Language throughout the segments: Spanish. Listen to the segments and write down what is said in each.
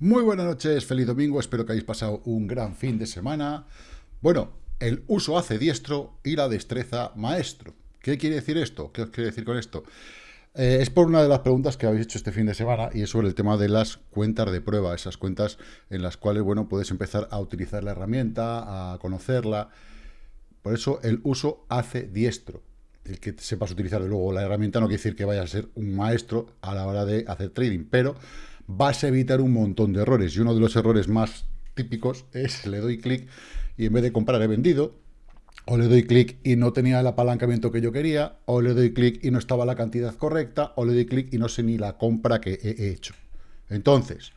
Muy buenas noches, feliz domingo, espero que hayáis pasado un gran fin de semana. Bueno, el uso hace diestro y la destreza maestro. ¿Qué quiere decir esto? ¿Qué os quiere decir con esto? Eh, es por una de las preguntas que habéis hecho este fin de semana y es sobre el tema de las cuentas de prueba, esas cuentas en las cuales, bueno, puedes empezar a utilizar la herramienta, a conocerla. Por eso el uso hace diestro. El que sepas utilizar luego la herramienta no quiere decir que vayas a ser un maestro a la hora de hacer trading, pero vas a evitar un montón de errores. Y uno de los errores más típicos es le doy clic y en vez de comprar he vendido, o le doy clic y no tenía el apalancamiento que yo quería, o le doy clic y no estaba la cantidad correcta, o le doy clic y no sé ni la compra que he hecho. Entonces,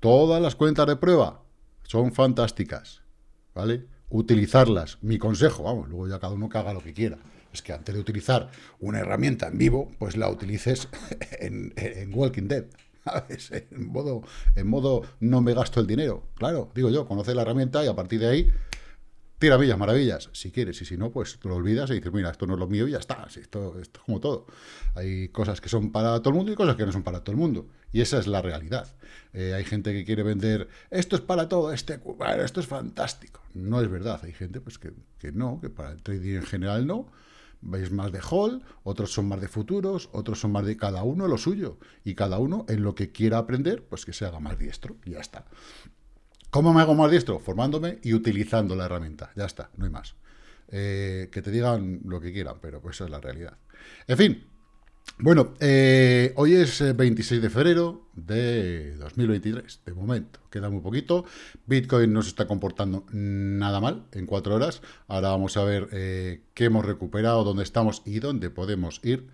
todas las cuentas de prueba son fantásticas, ¿vale? Utilizarlas, mi consejo, vamos, luego ya cada uno que haga lo que quiera, es que antes de utilizar una herramienta en vivo, pues la utilices en, Walking Dead, En modo, en modo no me gasto el dinero. Claro, digo yo, conoce la herramienta y a partir de ahí, tira villas, maravillas, si quieres. Y si no, pues lo olvidas y dices, mira, esto no es lo mío y ya está. Esto, esto es como todo. Hay cosas que son para todo el mundo y cosas que no son para todo el mundo. Y esa es la realidad. Eh, hay gente que quiere vender, esto es para todo, este, bueno, esto es fantástico. No es verdad. Hay gente pues que, que no, que para el trading en general no veis más de hall, otros son más de futuros, otros son más de cada uno lo suyo. Y cada uno en lo que quiera aprender, pues que se haga más diestro. Y ya está. ¿Cómo me hago más diestro? Formándome y utilizando la herramienta. Ya está, no hay más. Eh, que te digan lo que quieran, pero pues es la realidad. En fin, bueno, eh, hoy es 26 eh, de febrero de 2023, de momento, queda muy poquito. Bitcoin no se está comportando nada mal en cuatro horas. Ahora vamos a ver eh, qué hemos recuperado, dónde estamos y dónde podemos ir.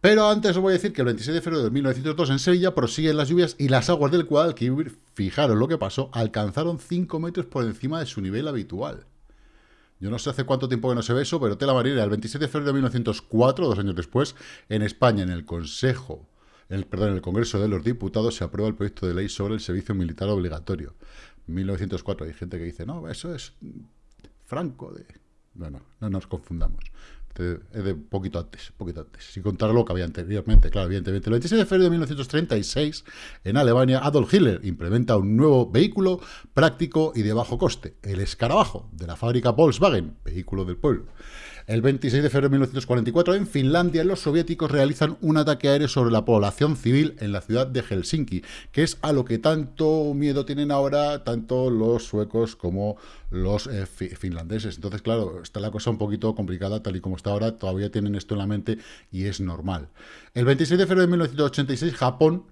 Pero antes os voy a decir que el 26 de febrero de 1902 en Sevilla prosiguen las lluvias y las aguas del Guadalquivir, fijaros lo que pasó, alcanzaron 5 metros por encima de su nivel habitual. Yo no sé hace cuánto tiempo que no se ve eso, pero tela marina, el 27 de febrero de 1904, dos años después, en España, en el Consejo, el, perdón, en el Congreso de los Diputados, se aprueba el proyecto de ley sobre el servicio militar obligatorio. 1904, hay gente que dice, no, eso es Franco. De... Bueno, no nos confundamos es de poquito antes, poquito antes, sin contar lo que había anteriormente, claro, evidentemente. El 26 de febrero de 1936, en Alemania, Adolf Hitler implementa un nuevo vehículo práctico y de bajo coste, el escarabajo, de la fábrica Volkswagen, vehículo del pueblo. El 26 de febrero de 1944, en Finlandia, los soviéticos realizan un ataque aéreo sobre la población civil en la ciudad de Helsinki, que es a lo que tanto miedo tienen ahora tanto los suecos como los eh, finlandeses. Entonces, claro, está la cosa un poquito complicada, tal y como está ahora, todavía tienen esto en la mente y es normal. El 26 de febrero de 1986, Japón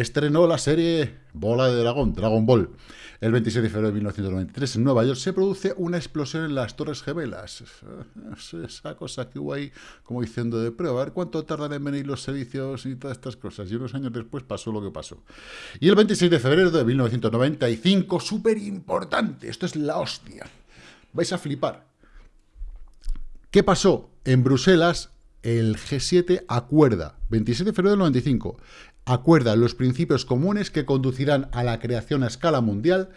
estrenó la serie Bola de Dragón, Dragon Ball. El 26 de febrero de 1993 en Nueva York se produce una explosión en las Torres Gemelas. Esa cosa que hubo ahí como diciendo de prueba, a ver cuánto tardan en venir los servicios y todas estas cosas. Y unos años después pasó lo que pasó. Y el 26 de febrero de 1995, súper importante, esto es la hostia. Vais a flipar. ¿Qué pasó? En Bruselas el G7 acuerda, 27 de febrero del 95, acuerda los principios comunes que conducirán a la creación a escala mundial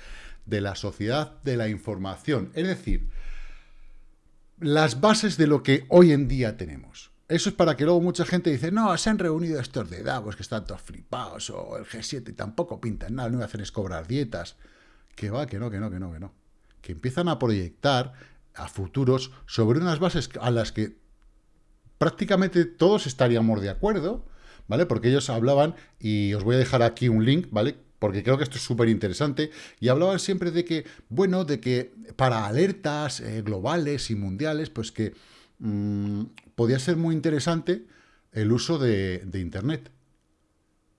de la sociedad de la información. Es decir, las bases de lo que hoy en día tenemos. Eso es para que luego mucha gente dice, no, se han reunido estos de Davos que están todos flipados, o el G7 tampoco pintan nada, no hacen es cobrar dietas. Que va, que no, que no, que no, que no. Que empiezan a proyectar a futuros sobre unas bases a las que prácticamente todos estaríamos de acuerdo, ¿vale? Porque ellos hablaban, y os voy a dejar aquí un link, ¿vale? Porque creo que esto es súper interesante, y hablaban siempre de que, bueno, de que para alertas eh, globales y mundiales, pues que mm, podía ser muy interesante el uso de, Internet.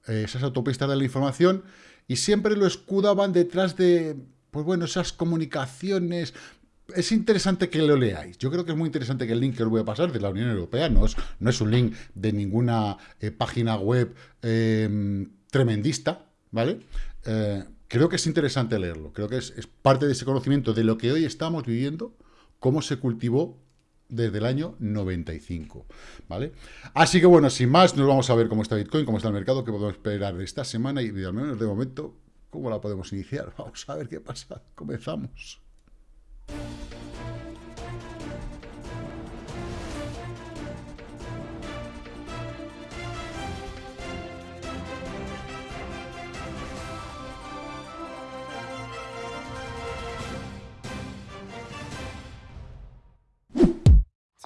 esas autopistas de la información, y siempre lo escudaban detrás de, pues bueno, esas comunicaciones es interesante que lo leáis. Yo creo que es muy interesante que el link que os voy a pasar de la Unión Europea no es, no es un link de ninguna eh, página web em, tremendista, ¿vale? Eh, creo que es interesante leerlo. Creo que es, parte de ese conocimiento de lo que hoy estamos viviendo, cómo se cultivó desde el año 95, ¿vale? Así que bueno, sin más, nos vamos a ver cómo está Bitcoin, cómo está el mercado, qué podemos esperar de esta semana y al menos de momento, cómo la podemos iniciar. Vamos a ver qué pasa. Comenzamos.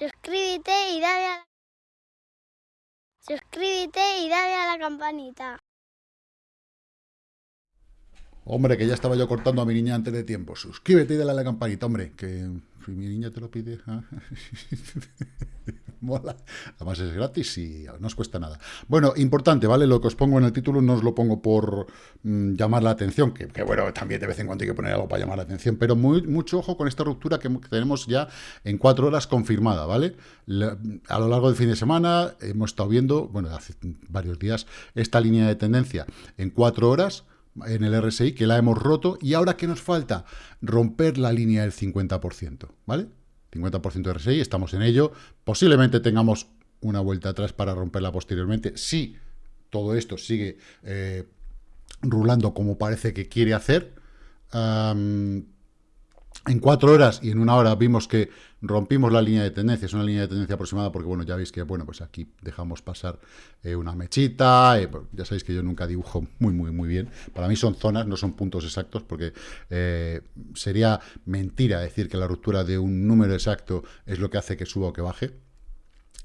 Suscríbete y dale a la, Suscríbete y dale a la campanita. Hombre, que ya estaba yo cortando a mi niña antes de tiempo. Suscríbete y dale a la campanita, hombre, que si mi niña te lo pide. ¿ah? Mola. Además es gratis y no os cuesta nada. Bueno, importante, ¿vale? Lo que os pongo en el título no os lo pongo por mm, llamar la atención, que, bueno, también de vez en cuando hay que poner algo para llamar la atención, pero mucho ojo con esta ruptura que, tenemos ya en cuatro horas confirmada, ¿vale? a lo largo del fin de semana hemos estado viendo, bueno, hace varios días, esta línea de tendencia en cuatro horas, en el RSI, que la hemos roto, y ahora ¿qué nos falta? Romper la línea del 50%, ¿vale? 50% de RSI, estamos en ello, posiblemente tengamos una vuelta atrás para romperla posteriormente, si todo esto sigue eh, rulando como parece que quiere hacer, en cuatro horas y en una hora vimos que rompimos la línea de tendencia, es una línea de tendencia aproximada porque, bueno, ya veis que, bueno, pues aquí dejamos pasar eh, una mechita, eh, pues ya sabéis que yo nunca dibujo muy, muy, muy bien. Para mí son zonas, no son puntos exactos, porque eh, sería mentira decir que la ruptura de un número exacto es lo que hace que suba o que baje.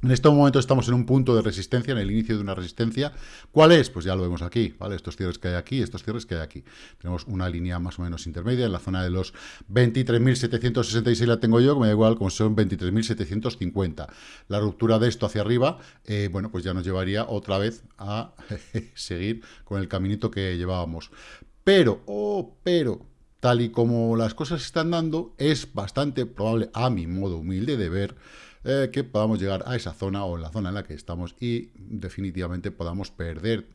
En este momento estamos en un punto de resistencia, en el inicio de una resistencia. ¿Cuál es? Pues ya lo vemos aquí, ¿vale? Estos cierres que hay aquí, estos cierres que hay aquí. Tenemos una línea más o menos intermedia en la zona de los 23.766 la tengo yo, que me da igual, como son 23.750. La ruptura de esto hacia arriba, eh, bueno, pues ya nos llevaría otra vez a seguir con el caminito que llevábamos. Pero, oh, pero, tal y como las cosas están dando, es bastante probable, a mi modo humilde de ver, eh, que podamos llegar a esa zona o la zona en la que estamos y definitivamente podamos perder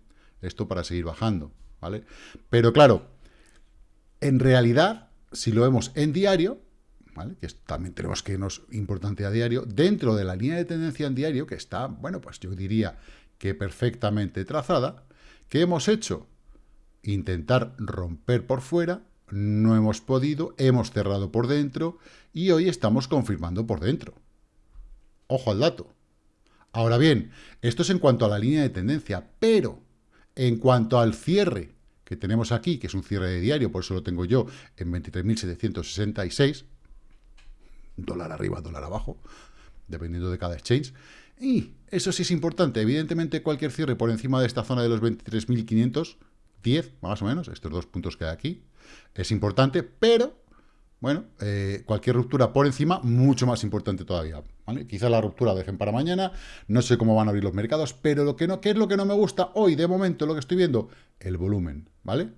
esto para seguir bajando, ¿vale? Pero claro, en realidad, si lo vemos en diario, ¿vale? que también tenemos que irnos importante a diario, dentro de la línea de tendencia en diario, que está, bueno, pues yo diría que perfectamente trazada, ¿qué hemos hecho? Intentar romper por fuera, no hemos podido, hemos cerrado por dentro y hoy estamos confirmando por dentro. Ojo al dato. Ahora bien, esto es en cuanto a la línea de tendencia, pero en cuanto al cierre que tenemos aquí, que es un cierre de diario, por eso lo tengo yo en 23.766, dólar arriba, dólar abajo, dependiendo de cada exchange, y eso sí es importante, evidentemente cualquier cierre por encima de esta zona de los 23.510, más o menos, estos dos puntos que hay aquí, es importante, pero bueno, eh, cualquier ruptura por encima, mucho más importante todavía. ¿vale? Quizá la ruptura dejen para mañana, no sé cómo van a abrir los mercados, pero lo que no, ¿qué es lo que no me gusta hoy, de momento, lo que estoy viendo? El volumen, ¿vale?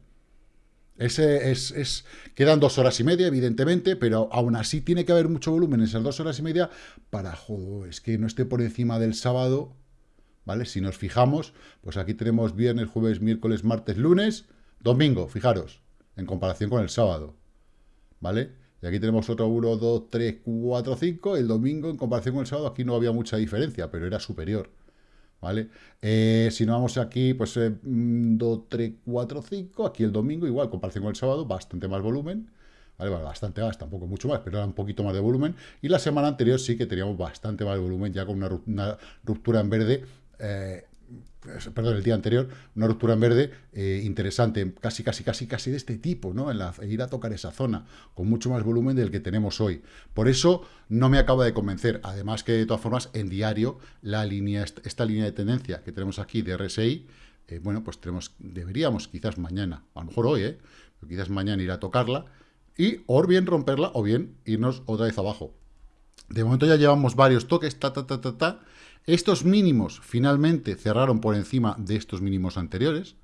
Ese es, es, quedan dos horas y media, evidentemente, pero aún así tiene que haber mucho volumen en esas dos horas y media para, joder, es que no esté por encima del sábado, ¿vale? Si nos fijamos, pues aquí tenemos viernes, jueves, miércoles, martes, lunes, domingo, fijaros, en comparación con el sábado. ¿Vale? Y aquí tenemos otro 1, 2, 3, 4, 5. El domingo, en comparación con el sábado, aquí no había mucha diferencia, pero era superior. ¿Vale? Eh, si no vamos aquí, pues 2, 3, 4, 5. Aquí el domingo, igual, en comparación con el sábado, bastante más volumen. ¿Vale? bastante más, tampoco mucho más, pero era un poquito más de volumen. Y la semana anterior sí que teníamos bastante más volumen, ya con una, ruptura en verde eh, perdón, el día anterior, una ruptura en verde eh, interesante, casi, casi, casi, casi de este tipo, ¿no? En la, ir a tocar esa zona, con mucho más volumen del que tenemos hoy. Por eso no me acaba de convencer. Además que, de todas formas, en diario, la línea, esta línea de tendencia que tenemos aquí de RSI, eh, bueno, pues tenemos, deberíamos quizás mañana, a lo mejor hoy, ¿eh? Pero quizás mañana ir a tocarla, y o bien romperla, o bien irnos otra vez abajo. De momento ya llevamos varios toques, ta, ta, ta, ta, ta, estos mínimos finalmente cerraron por encima de estos mínimos anteriores,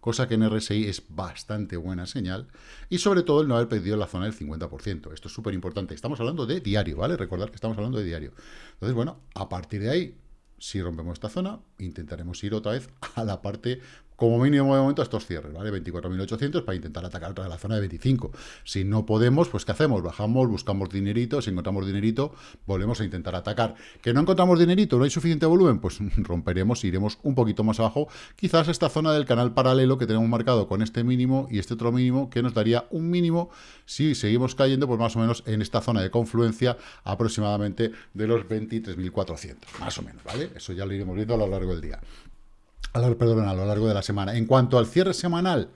cosa que en RSI es bastante buena señal, y sobre todo el no haber perdido la zona del 50%. Esto es súper importante. Estamos hablando de diario, ¿vale? Recordad que estamos hablando de diario. Entonces, bueno, a partir de ahí, si rompemos esta zona, intentaremos ir otra vez a la parte como mínimo de momento a estos cierres, ¿vale? 24.800 para intentar atacar otra la zona de 25. Si no podemos, pues ¿qué hacemos? Bajamos, buscamos dinerito, si encontramos dinerito, volvemos a intentar atacar. ¿Que no encontramos dinerito, no hay suficiente volumen? Pues romperemos, iremos un poquito más abajo, quizás esta zona del canal paralelo que tenemos marcado con este mínimo y este otro mínimo, que nos daría un mínimo si seguimos cayendo, pues más o menos en esta zona de confluencia aproximadamente de los 23.400, más o menos, ¿vale? Eso ya lo iremos viendo a lo largo del día a lo, perdón, a lo largo de la semana. En cuanto al cierre semanal,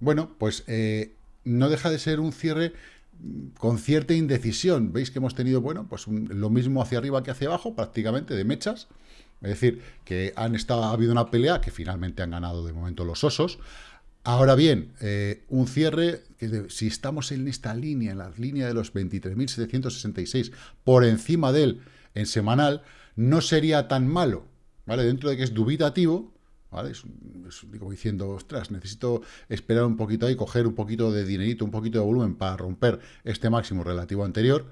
bueno, pues eh, no deja de ser un cierre con cierta indecisión. Veis que hemos tenido, bueno, pues lo mismo hacia arriba que hacia abajo, prácticamente, de mechas. Es decir, que han estado, ha habido una pelea que finalmente han ganado de momento los osos. Ahora bien, eh, un cierre, que si estamos en esta línea, en la línea de los 23.766, por encima de él en semanal, no sería tan malo, ¿vale? Dentro de que es dubitativo, ¿vale? Es, digo, diciendo, ostras, necesito esperar un poquito ahí, coger un poquito de dinerito, un poquito de volumen para romper este máximo relativo anterior,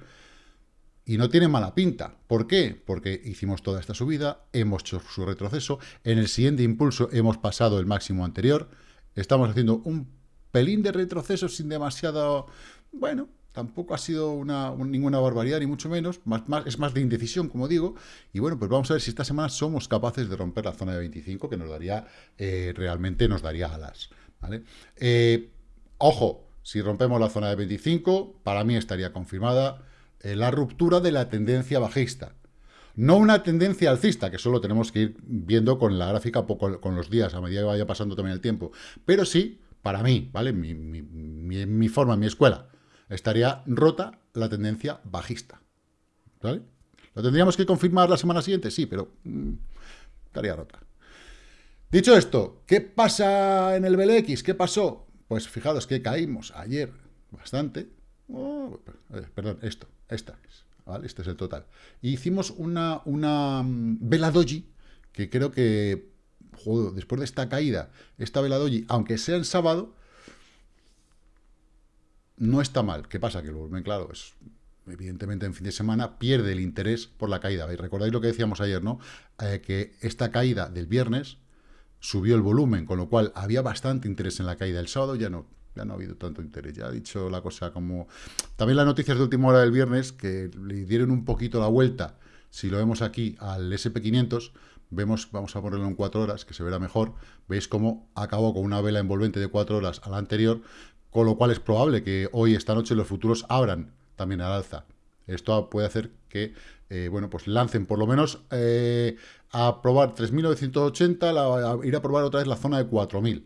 y no tiene mala pinta. ¿Por qué? Porque hicimos toda esta subida, hemos hecho su retroceso, en el siguiente impulso hemos pasado el máximo anterior, estamos haciendo un pelín de retroceso sin demasiado... Bueno, tampoco ha sido una, ninguna barbaridad, ni mucho menos, más, es más de indecisión, como digo, y bueno, pues vamos a ver si esta semana somos capaces de romper la zona de 25, que nos daría, eh, realmente nos daría alas, ¿vale? Eh, ojo, si rompemos la zona de 25, para mí estaría confirmada eh, la ruptura de la tendencia bajista. No una tendencia alcista, que solo tenemos que ir viendo con la gráfica, poco, con los días, a medida que vaya pasando también el tiempo. Pero sí, para mí, ¿vale? Mi, mi, mi, forma, mi escuela, estaría rota la tendencia bajista. ¿Vale? ¿Lo tendríamos que confirmar la semana siguiente? Sí, pero mm, estaría rota. Dicho esto, ¿qué pasa en el BLX? ¿Qué pasó? Pues fijaros que caímos ayer bastante. Oh, perdón, esto. Esta es, ¿vale? Este es el total. Y hicimos una, una mm, vela doji, que creo que, joder, después de esta caída, esta vela doji, aunque sea en sábado, no está mal. ¿Qué pasa? Que el volumen, claro, es evidentemente en fin de semana pierde el interés por la caída. Recordáis lo que decíamos ayer, ¿no? Eh, que esta caída del viernes subió el volumen, con lo cual había bastante interés en la caída del sábado, ya no ya no ha habido tanto interés, ya ha dicho la cosa como... También las noticias de última hora del viernes, que le dieron un poquito la vuelta, si lo vemos aquí, al SP500, vemos, vamos a ponerlo en cuatro horas, que se verá mejor, veis cómo acabó con una vela envolvente de cuatro horas a la anterior, con lo cual es probable que hoy, esta noche, los futuros abran también al alza. Esto puede hacer que, eh, bueno, pues lancen por lo menos eh, a probar 3.980, ir a probar otra vez la zona de 4.000,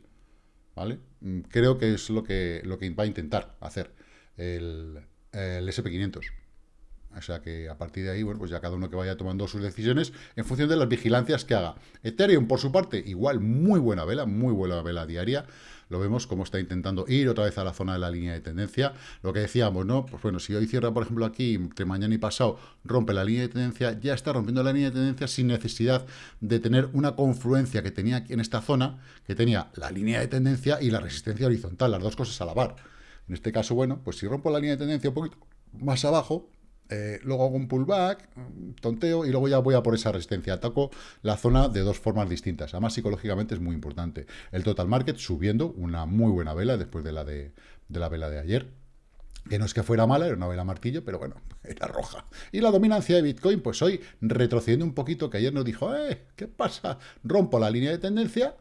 ¿vale? Mm, creo que es lo que, lo que va a intentar hacer el, SP500. O sea que a partir de ahí, bueno, pues ya cada uno que vaya tomando sus decisiones en función de las vigilancias que haga. Ethereum, por su parte, igual muy buena vela, muy buena vela diaria. Lo vemos como está intentando ir otra vez a la zona de la línea de tendencia. Lo que decíamos, ¿no? Pues bueno, si hoy cierra, por ejemplo, aquí, entre mañana y pasado, rompe la línea de tendencia, ya está rompiendo la línea de tendencia sin necesidad de tener una confluencia que tenía aquí en esta zona, que tenía la línea de tendencia y la resistencia horizontal, las dos cosas a la par. En este caso, bueno, pues si rompo la línea de tendencia un poquito más abajo, eh, luego hago un pullback, tonteo, y luego ya voy a por esa resistencia. Ataco la zona de dos formas distintas. Además, psicológicamente es muy importante. El total market subiendo, una muy buena vela después de la de, la vela de ayer. Que no es que fuera mala, era una vela martillo, pero bueno, era roja. Y la dominancia de Bitcoin, pues hoy retrocediendo un poquito, que ayer nos dijo, eh, ¿qué pasa? Rompo la línea de tendencia,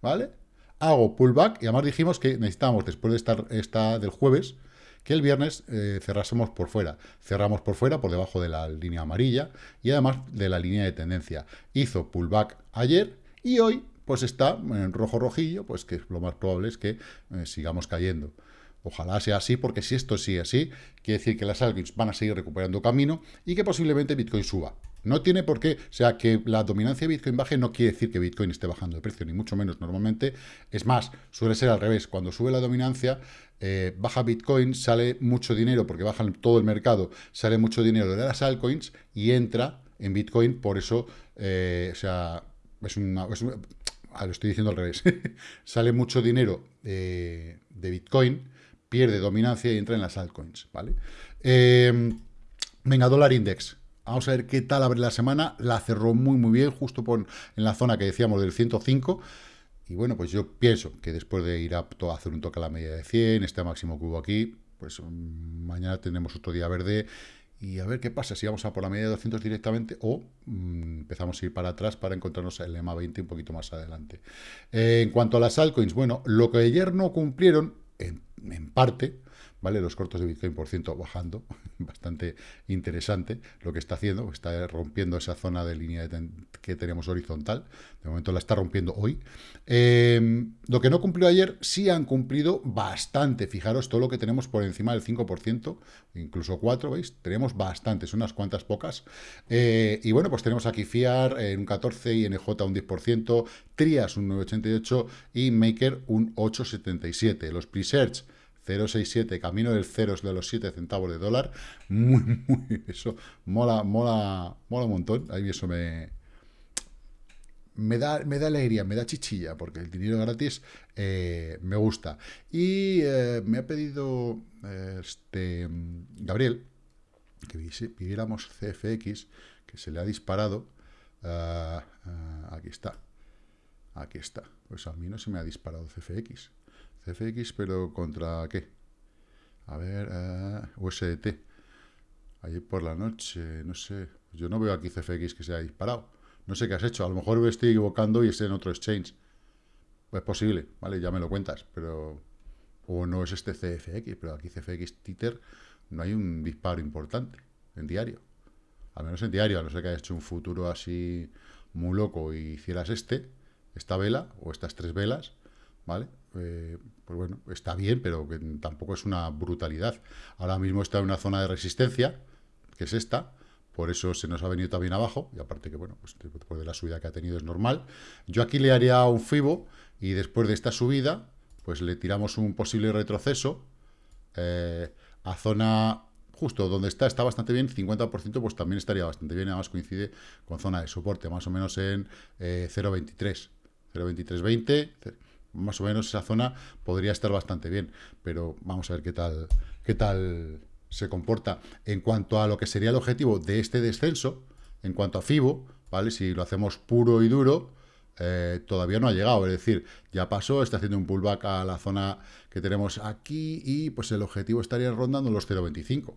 ¿vale? Hago pullback, y además dijimos que necesitamos, después de estar esta del jueves, que el viernes eh, cerrásemos por fuera. Cerramos por fuera, por debajo de la línea amarilla y además de la línea de tendencia. Hizo pullback ayer y hoy pues está en rojo rojillo, pues que lo más probable es que eh, sigamos cayendo. Ojalá sea así, porque si esto sigue así, quiere decir que las altcoins van a seguir recuperando camino y que posiblemente Bitcoin suba. No tiene por qué, o sea, que la dominancia de Bitcoin baje no quiere decir que Bitcoin esté bajando de precio, ni mucho menos normalmente. Es más, suele ser al revés. Cuando sube la dominancia, eh, baja Bitcoin, sale mucho dinero, porque baja todo el mercado, sale mucho dinero de las altcoins y entra en Bitcoin, por eso, eh, o sea, es una... Ah, lo estoy diciendo al revés. sale mucho dinero de Bitcoin, pierde dominancia y entra en las altcoins, ¿vale? Eh, venga, dólar index. Vamos a ver qué tal abre la semana. La cerró muy, muy bien, justo por, en la zona que decíamos del 105. Y bueno, pues yo pienso que después de ir a, hacer un toque a la media de 100, este máximo hubo aquí, pues mm, mañana tenemos otro día verde y a ver qué pasa, si vamos a por la media de 200 directamente o mm, empezamos a ir para atrás para encontrarnos el EMA 20 un poquito más adelante. Eh, en cuanto a las altcoins, bueno, lo que ayer no cumplieron, en parte, ¿vale? Los cortos de Bitcoin, por ciento, bajando, bastante interesante lo que está haciendo, está rompiendo esa zona de línea que tenemos horizontal, de momento la está rompiendo hoy. Em, lo que no cumplió ayer, sí han cumplido bastante, fijaros todo lo que tenemos por encima del 5%, incluso 4, ¿veis? Tenemos bastantes, unas cuantas pocas. Eh, y bueno, pues tenemos aquí FIAR en un 14, INJ un 10%, TRIAS un 9,88 y Maker un 8,77. Los pre-search 0,67, camino del cero de los 7 centavos de dólar. Muy, muy, eso mola, mola, mola un montón. A mí eso me, me da, me da alegría, me da chichilla, porque el dinero gratis eh, me gusta. Y eh, me ha pedido este Gabriel que pidiéramos CFX, que se le ha disparado. Ah, ah, aquí está. Aquí está. Pues a mí no se me ha disparado CFX. CFX, pero ¿contra qué? A ver, uh, eh, USDT. Ayer por la noche, no sé. Yo no veo aquí CFX que se haya disparado. No sé qué has hecho. A lo mejor me estoy equivocando y es en otro exchange. Es posible, ¿vale? Ya me lo cuentas, pero... O no es este CFX, pero aquí CFX Titer no hay un disparo importante en diario. Al menos en diario, a no ser que hayas hecho un futuro así muy loco y hicieras este, esta vela o estas tres velas, ¿vale? Eh, pues bueno, está bien, pero tampoco es una brutalidad. Ahora mismo está en una zona de resistencia, que es esta, por eso se nos ha venido también abajo, y aparte que, bueno, pues después de la subida que ha tenido es normal. Yo aquí le haría un FIBO, y después de esta subida, pues le tiramos un posible retroceso eh, a zona justo donde está, está bastante bien, 50%, pues también estaría bastante bien, además coincide con zona de soporte, más o menos en 0.23, 0.2320, más o menos esa zona podría estar bastante bien, pero vamos a ver qué tal, qué tal se comporta. En cuanto a lo que sería el objetivo de este descenso, en cuanto a FIBO, ¿vale? Si lo hacemos puro y duro, eh, todavía no ha llegado, es decir, ya pasó, está haciendo un pullback a la zona que tenemos aquí y pues el objetivo estaría rondando los 0.25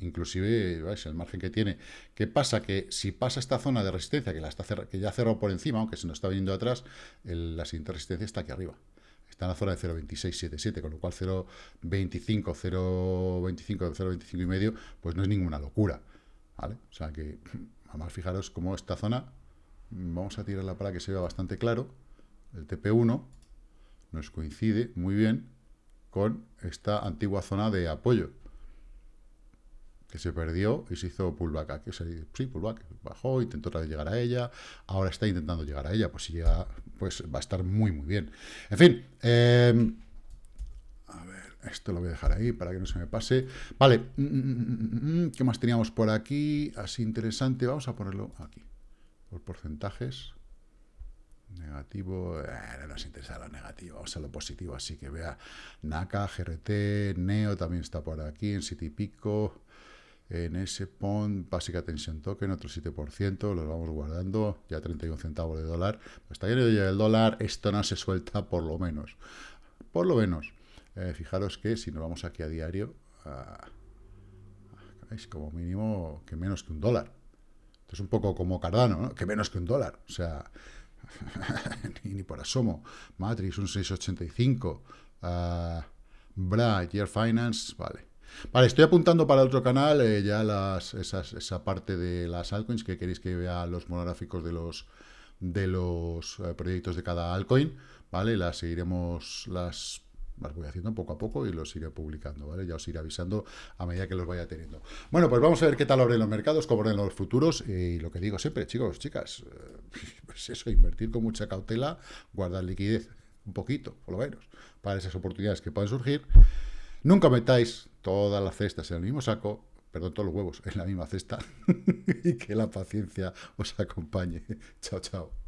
inclusive ¿veis? el margen que tiene. ¿Qué pasa? Que si pasa esta zona de resistencia, que, la está que ya cerró por encima, aunque se nos está viniendo atrás, la siguiente resistencia está aquí arriba. Está en la zona de 0.2677, con lo cual 0.25, 0.25, 0.25 y medio, pues no es ninguna locura. ¿vale? O sea que, además, fijaros cómo esta zona, vamos a tirarla para que se vea bastante claro, el TP1 nos coincide muy bien con esta antigua zona de apoyo se perdió y se hizo pullback. Que sí, pullback. Bajó, intentó otra vez llegar a ella, ahora está intentando llegar a ella. Pues si llega, pues va a estar muy, muy bien. En fin, em, a ver, esto lo voy a dejar ahí para que no se me pase. Vale, mm, mm, mm, ¿qué más teníamos por aquí? Así interesante, vamos a ponerlo aquí, por porcentajes. Negativo, eh, no nos interesa lo negativo, vamos a lo positivo, así que vea NACA, GRT, NEO también está por aquí, en City Pico, en ese PON, básica tensión token, otro 7%, los vamos guardando, ya 31 centavos de dólar. Hasta que no llegue el dólar, esto no se suelta por lo menos. Por lo menos. Eh, fijaros que si nos vamos aquí a diario, es como mínimo que menos que un dólar. Esto es un poco como Cardano, ¿no? que menos que un dólar. O sea, ni, por asomo. Matrix, un 685. Uh, Bra, Year Finance, vale. Vale, estoy apuntando para otro canal eh, ya las, esa parte de las altcoins que queréis que vea los monográficos de los de los eh, proyectos de cada altcoin, ¿vale? Las seguiremos, las, las voy haciendo poco a poco y los iré publicando, ¿vale? Ya os iré avisando a medida que los vaya teniendo. Bueno, pues vamos a ver qué tal abren los mercados, cómo abren los futuros y lo que digo siempre, chicos, chicas, eh, pues eso, invertir con mucha cautela, guardar liquidez un poquito, por lo menos, para esas oportunidades que pueden surgir. Nunca metáis todas las cestas en el mismo saco, perdón, todos los huevos en la misma cesta, y que la paciencia os acompañe. Chao, chao.